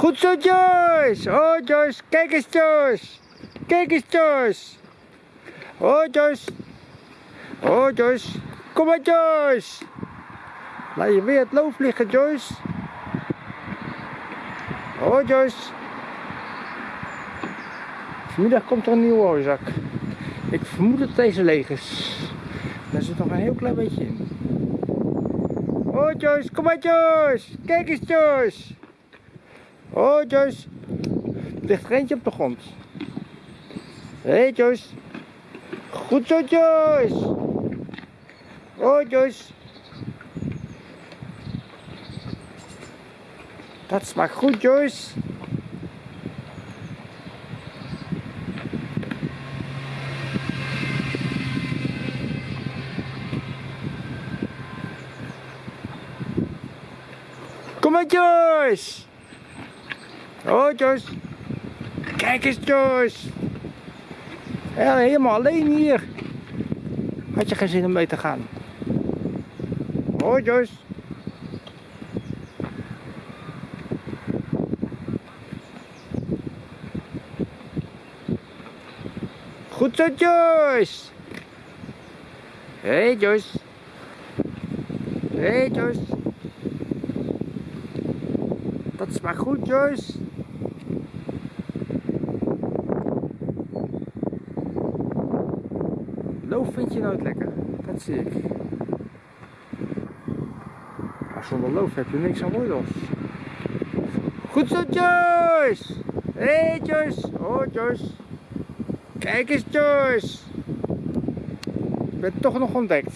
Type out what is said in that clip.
Goed zo, Joyce. Oh, Joyce. Kijk eens, Joyce. Kijk eens, Joyce. Oh, Joyce. Oh, Joyce. Kom maar, Joyce. Laat je weer het loof liggen, Joyce. Oh, Joyce. Vanmiddag komt er een nieuwe hooizak. Ik vermoed dat deze leeg is. Daar zit nog een heel klein beetje in. Oh, Joyce. Kom maar, Joyce. Kijk eens, Joyce. Oh, Joyce. Ligt er op de grond. Hey, Joyce. Goed zo, Joyce. Oh, Joyce. Dat smaakt goed, Joyce. Kom maar, Joyce. Oh, Joyce. Kijk eens. Ja, helemaal alleen hier. Had je geen zin om mee te gaan? Oh, Joyce. Goed zo, Joyce. Hey, Joyce. Hey, Joyce. Dat smaakt goed, Joyce. Loof vind je nooit lekker. Dat zie ik. Maar zonder loof heb je niks aan wortels. Goed zo, Joyce. Hé, hey, Joyce. Oh, Joyce. Kijk eens, Joyce. Je bent toch nog ontdekt.